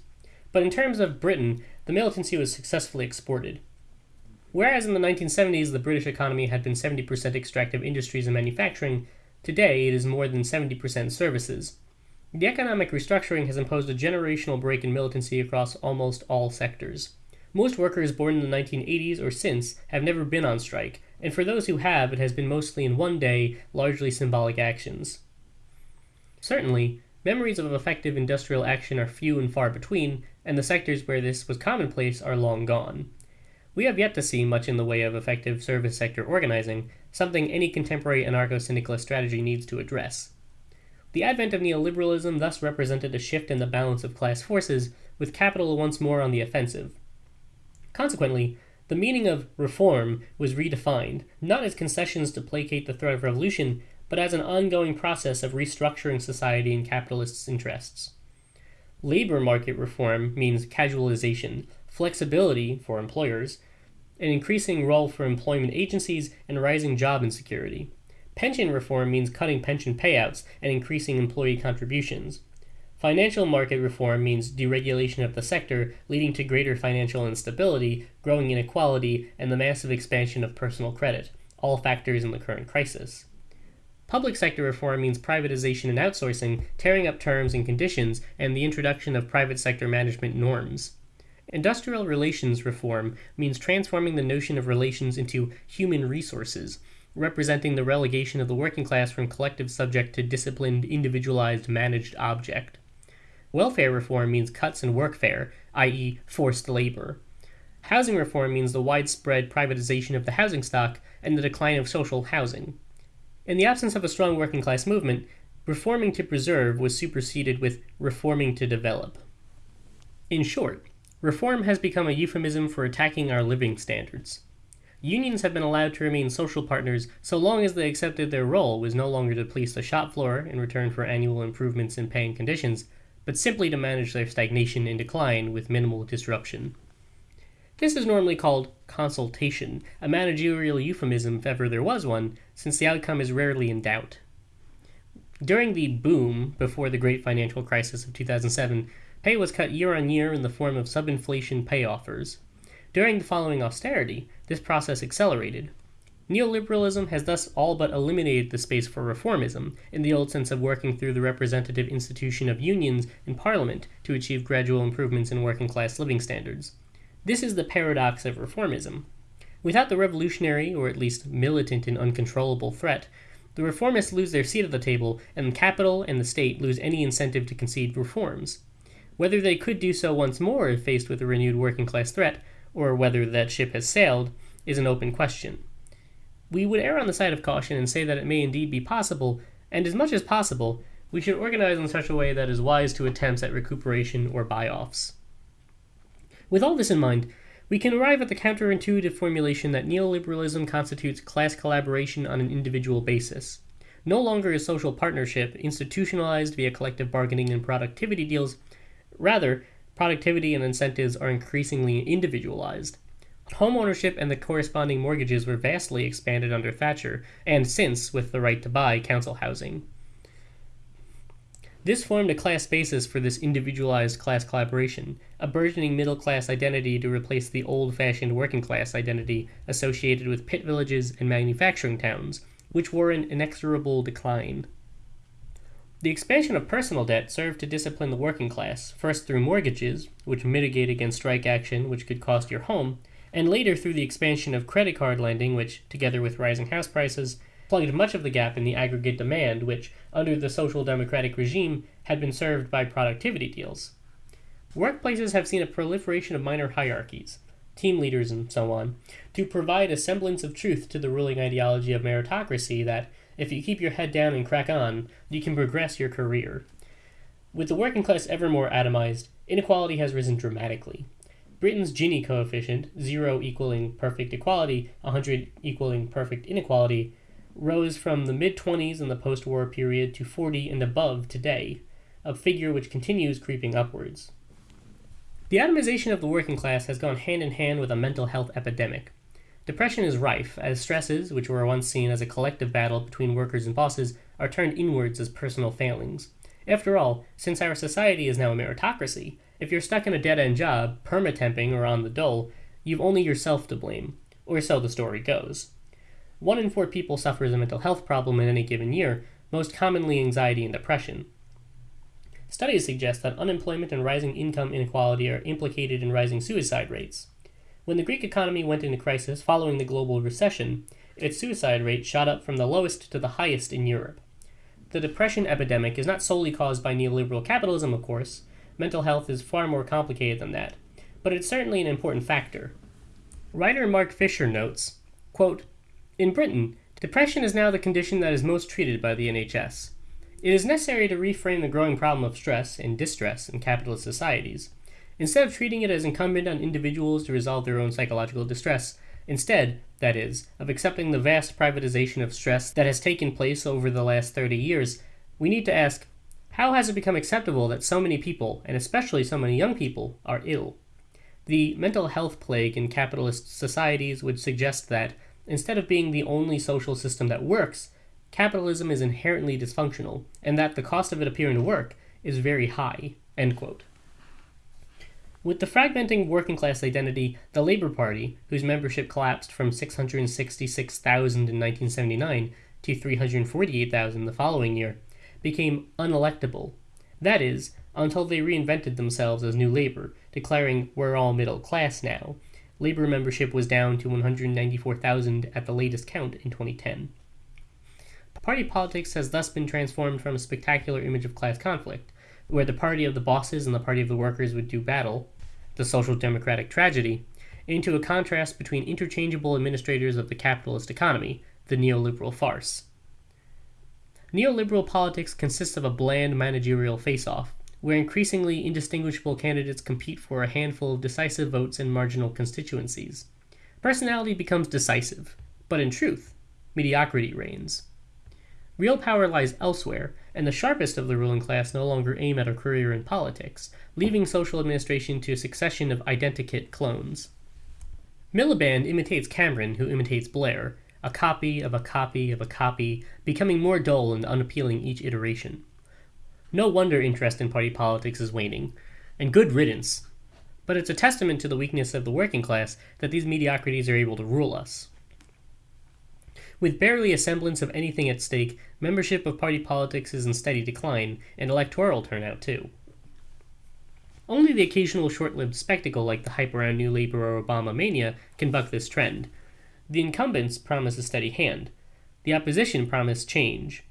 But in terms of Britain, the militancy was successfully exported. Whereas in the 1970s the British economy had been 70% extractive industries and manufacturing, today it is more than 70% services. The economic restructuring has imposed a generational break in militancy across almost all sectors. Most workers born in the 1980s or since have never been on strike, and for those who have, it has been mostly in one day, largely symbolic actions. Certainly, memories of effective industrial action are few and far between, and the sectors where this was commonplace are long gone. We have yet to see much in the way of effective service sector organizing, something any contemporary anarcho syndicalist strategy needs to address. The advent of neoliberalism thus represented a shift in the balance of class forces, with capital once more on the offensive. Consequently, the meaning of reform was redefined, not as concessions to placate the threat of revolution, but as an ongoing process of restructuring society in capitalists' interests. Labor market reform means casualization, flexibility for employers, an increasing role for employment agencies, and rising job insecurity. Pension reform means cutting pension payouts and increasing employee contributions. Financial market reform means deregulation of the sector, leading to greater financial instability, growing inequality, and the massive expansion of personal credit, all factors in the current crisis. Public sector reform means privatization and outsourcing, tearing up terms and conditions, and the introduction of private sector management norms. Industrial relations reform means transforming the notion of relations into human resources, representing the relegation of the working class from collective subject to disciplined, individualized, managed object. Welfare reform means cuts in workfare, i.e., forced labor. Housing reform means the widespread privatization of the housing stock and the decline of social housing. In the absence of a strong working class movement, reforming to preserve was superseded with reforming to develop. In short, reform has become a euphemism for attacking our living standards. Unions have been allowed to remain social partners so long as they accepted their role was no longer to police the shop floor in return for annual improvements in pay and conditions, but simply to manage their stagnation and decline with minimal disruption. This is normally called consultation, a managerial euphemism if ever there was one, since the outcome is rarely in doubt. During the boom before the great financial crisis of 2007, pay was cut year on year in the form of subinflation pay offers. During the following austerity, this process accelerated, Neoliberalism has thus all but eliminated the space for reformism, in the old sense of working through the representative institution of unions and parliament to achieve gradual improvements in working class living standards. This is the paradox of reformism. Without the revolutionary, or at least militant and uncontrollable threat, the reformists lose their seat at the table, and capital and the state lose any incentive to concede reforms. Whether they could do so once more if faced with a renewed working class threat, or whether that ship has sailed, is an open question. We would err on the side of caution and say that it may indeed be possible, and as much as possible, we should organize in such a way that is wise to attempts at recuperation or buy offs. With all this in mind, we can arrive at the counterintuitive formulation that neoliberalism constitutes class collaboration on an individual basis. No longer is social partnership institutionalized via collective bargaining and productivity deals. Rather, productivity and incentives are increasingly individualized. Homeownership and the corresponding mortgages were vastly expanded under Thatcher, and since with the right to buy council housing. This formed a class basis for this individualized class collaboration, a burgeoning middle class identity to replace the old fashioned working class identity associated with pit villages and manufacturing towns, which were in inexorable decline. The expansion of personal debt served to discipline the working class, first through mortgages, which mitigate against strike action which could cost your home, and later through the expansion of credit card lending, which, together with rising house prices, plugged much of the gap in the aggregate demand, which, under the social democratic regime, had been served by productivity deals. Workplaces have seen a proliferation of minor hierarchies, team leaders, and so on, to provide a semblance of truth to the ruling ideology of meritocracy that, if you keep your head down and crack on, you can progress your career. With the working class ever more atomized, inequality has risen dramatically. Britain's Gini coefficient, 0 equaling perfect equality, 100 equaling perfect inequality, rose from the mid 20s in the post war period to 40 and above today, a figure which continues creeping upwards. The atomization of the working class has gone hand in hand with a mental health epidemic. Depression is rife, as stresses, which were once seen as a collective battle between workers and bosses, are turned inwards as personal failings. After all, since our society is now a meritocracy, if you're stuck in a dead end job, permatemping or on the dole, you've only yourself to blame, or so the story goes. One in four people suffers a mental health problem in any given year, most commonly anxiety and depression. Studies suggest that unemployment and rising income inequality are implicated in rising suicide rates. When the Greek economy went into crisis following the global recession, its suicide rate shot up from the lowest to the highest in Europe. The depression epidemic is not solely caused by neoliberal capitalism, of course. Mental health is far more complicated than that, but it's certainly an important factor. Writer Mark Fisher notes, quote, In Britain, depression is now the condition that is most treated by the NHS. It is necessary to reframe the growing problem of stress and distress in capitalist societies. Instead of treating it as incumbent on individuals to resolve their own psychological distress, instead, that is, of accepting the vast privatization of stress that has taken place over the last 30 years, we need to ask how has it become acceptable that so many people, and especially so many young people, are ill? The mental health plague in capitalist societies would suggest that, instead of being the only social system that works, capitalism is inherently dysfunctional, and that the cost of it appearing to work is very high. With the fragmenting working class identity, the Labour Party, whose membership collapsed from 666,000 in 1979 to 348,000 the following year, became unelectable. That is, until they reinvented themselves as New Labour, declaring, We're all middle class now. Labour membership was down to 194,000 at the latest count in 2010. Party politics has thus been transformed from a spectacular image of class conflict, where the party of the bosses and the party of the workers would do battle, the social democratic tragedy, into a contrast between interchangeable administrators of the capitalist economy, the neoliberal farce. Neoliberal politics consists of a bland managerial face off, where increasingly indistinguishable candidates compete for a handful of decisive votes in marginal constituencies. Personality becomes decisive, but in truth, mediocrity reigns. Real power lies elsewhere, and the sharpest of the ruling class no longer aim at a career in politics, leaving social administration to a succession of identikit clones. Miliband imitates Cameron, who imitates Blair, a copy of a copy of a copy, becoming more dull and unappealing each iteration. No wonder interest in party politics is waning, and good riddance. But it's a testament to the weakness of the working class that these mediocrities are able to rule us. With barely a semblance of anything at stake, membership of party politics is in steady decline, and electoral turnout too. Only the occasional short lived spectacle like the hype around New Labour or Obama mania can buck this trend. The incumbents promise a steady hand, the opposition promise change.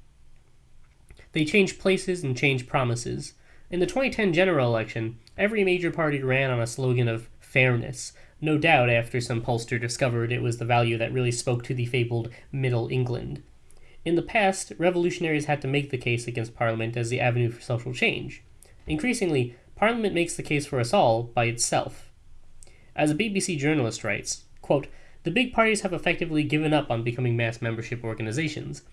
They change places and change promises. In the 2010 general election, every major party ran on a slogan of fairness, no doubt after some pollster discovered it was the value that really spoke to the fabled Middle England. In the past, revolutionaries had to make the case against Parliament as the avenue for social change. Increasingly, Parliament makes the case for us all by itself. As a BBC journalist writes, quote, the big parties have effectively given up on becoming mass membership organizations.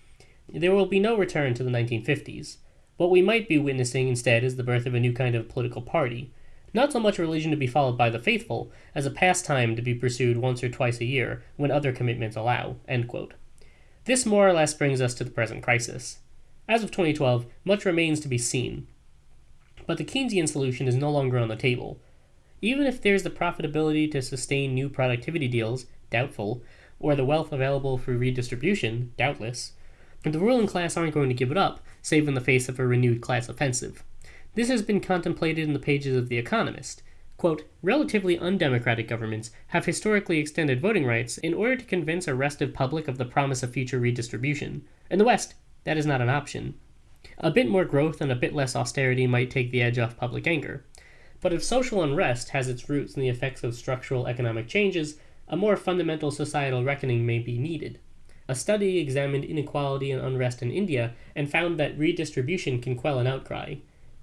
There will be no return to the 1950s. What we might be witnessing instead is the birth of a new kind of political party, not so much a religion to be followed by the faithful, as a pastime to be pursued once or twice a year, when other commitments allow. This more or less brings us to the present crisis. As of 2012, much remains to be seen. But the Keynesian solution is no longer on the table. Even if there's the profitability to sustain new productivity deals, doubtful, or the wealth available for redistribution, doubtless, the ruling class aren't going to give it up, save in the face of a renewed class offensive. This has been contemplated in the pages of The Economist. Quote, Relatively undemocratic governments have historically extended voting rights in order to convince a restive public of the promise of future redistribution. In the West, that is not an option. A bit more growth and a bit less austerity might take the edge off public anger. But if social unrest has its roots in the effects of structural economic changes, a more fundamental societal reckoning may be needed. A study examined inequality and unrest in India and found that redistribution can quell an outcry.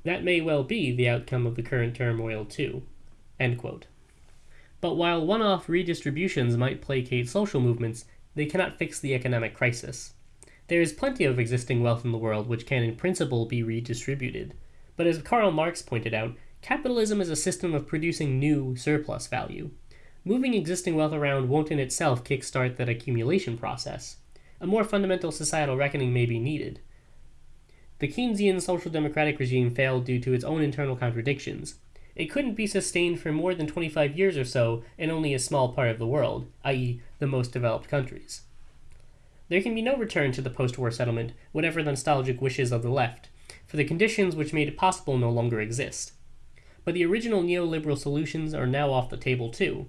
That may well be the outcome of the current turmoil, too. But while one off redistributions might placate social movements, they cannot fix the economic crisis. There is plenty of existing wealth in the world which can in principle be redistributed. But as Karl Marx pointed out, capitalism is a system of producing new surplus value. Moving existing wealth around won't in itself kickstart that accumulation process. A more fundamental societal reckoning may be needed. The Keynesian social democratic regime failed due to its own internal contradictions. It couldn't be sustained for more than 25 years or so in only a small part of the world, i.e., the most developed countries. There can be no return to the post war settlement, whatever the nostalgic wishes of the left, for the conditions which made it possible no longer exist. But the original neoliberal solutions are now off the table too.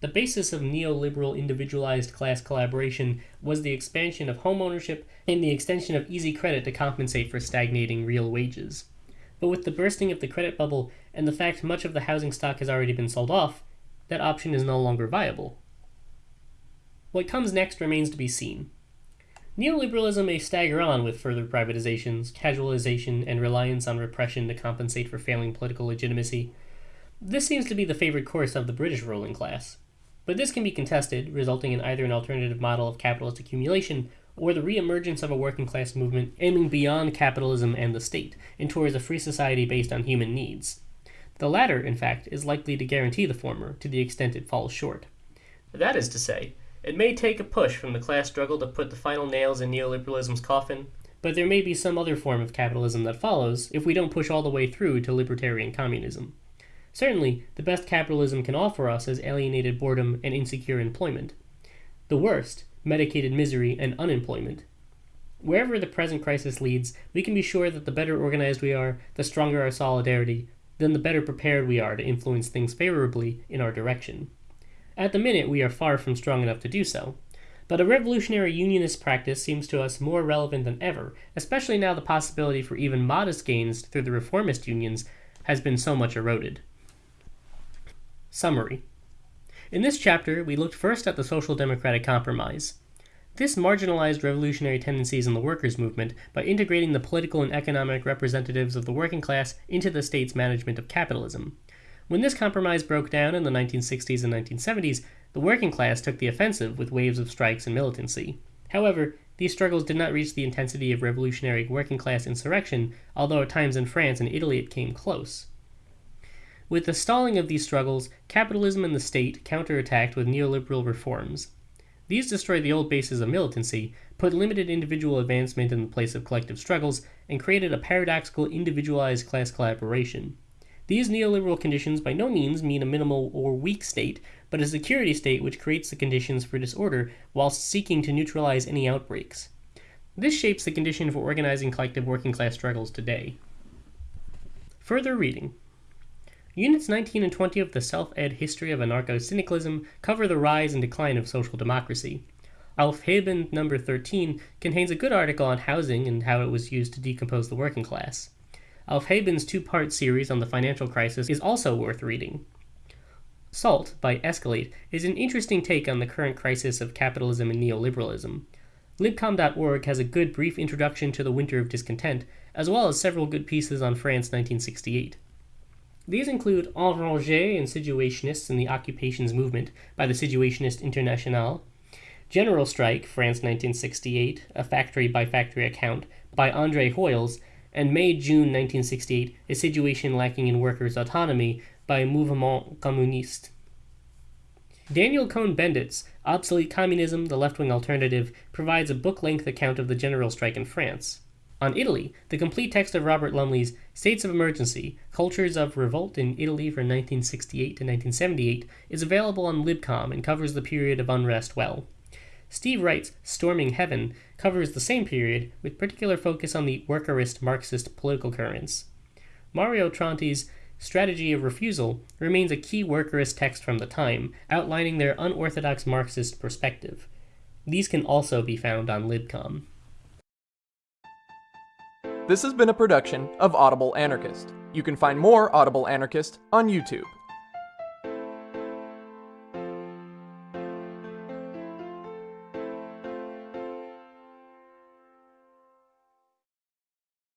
The basis of neoliberal individualized class collaboration was the expansion of home ownership and the extension of easy credit to compensate for stagnating real wages. But with the bursting of the credit bubble and the fact much of the housing stock has already been sold off, that option is no longer viable. What comes next remains to be seen. Neoliberalism may stagger on with further privatizations, casualization, and reliance on repression to compensate for failing political legitimacy. This seems to be the favored course of the British ruling class. But this can be contested, resulting in either an alternative model of capitalist accumulation or the reemergence of a working class movement aiming beyond capitalism and the state and towards a free society based on human needs. The latter, in fact, is likely to guarantee the former to the extent it falls short. That is to say, it may take a push from the class struggle to put the final nails in neoliberalism's coffin, but there may be some other form of capitalism that follows if we don't push all the way through to libertarian communism. Certainly, the best capitalism can offer us is alienated boredom and insecure employment. The worst, medicated misery and unemployment. Wherever the present crisis leads, we can be sure that the better organized we are, the stronger our solidarity, then the better prepared we are to influence things favorably in our direction. At the minute, we are far from strong enough to do so. But a revolutionary unionist practice seems to us more relevant than ever, especially now the possibility for even modest gains through the reformist unions has been so much eroded. Summary In this chapter, we looked first at the Social Democratic Compromise. This marginalized revolutionary tendencies in the workers' movement by integrating the political and economic representatives of the working class into the state's management of capitalism. When this compromise broke down in the 1960s and 1970s, the working class took the offensive with waves of strikes and militancy. However, these struggles did not reach the intensity of revolutionary working class insurrection, although at times in France and Italy it came close. With the stalling of these struggles, capitalism and the state counterattacked with neoliberal reforms. These destroyed the old bases of militancy, put limited individual advancement in the place of collective struggles, and created a paradoxical individualized class collaboration. These neoliberal conditions by no means mean a minimal or weak state, but a security state which creates the conditions for disorder whilst seeking to neutralize any outbreaks. This shapes the condition for organizing collective working class struggles today. Further reading. Units 19 and 20 of the Self Ed History of Anarcho Syndicalism cover the rise and decline of social democracy. Aufheben number 13 contains a good article on housing and how it was used to decompose the working class. Aufheben's two part series on the financial crisis is also worth reading. Salt, by Escalate, is an interesting take on the current crisis of capitalism and neoliberalism. Libcom.org has a good brief introduction to the Winter of Discontent, as well as several good pieces on France 1968. These include Enragés and Situationists in the Occupations Movement by the Situationist Internationale, General Strike, France 1968, a factory by factory account by Andre Hoyles, and May June 1968, A Situation Lacking in Workers' Autonomy by Mouvement Communiste. Daniel Cohn Bendit's Obsolete Communism, the Left Wing Alternative, provides a book length account of the general strike in France. On Italy, the complete text of Robert Lumley's States of Emergency Cultures of Revolt in Italy from 1968 to 1978 is available on Libcom and covers the period of unrest well. Steve Wright's Storming Heaven covers the same period, with particular focus on the workerist Marxist political currents. Mario Tronti's Strategy of Refusal remains a key workerist text from the time, outlining their unorthodox Marxist perspective. These can also be found on Libcom. This has been a production of Audible Anarchist. You can find more Audible Anarchist on YouTube.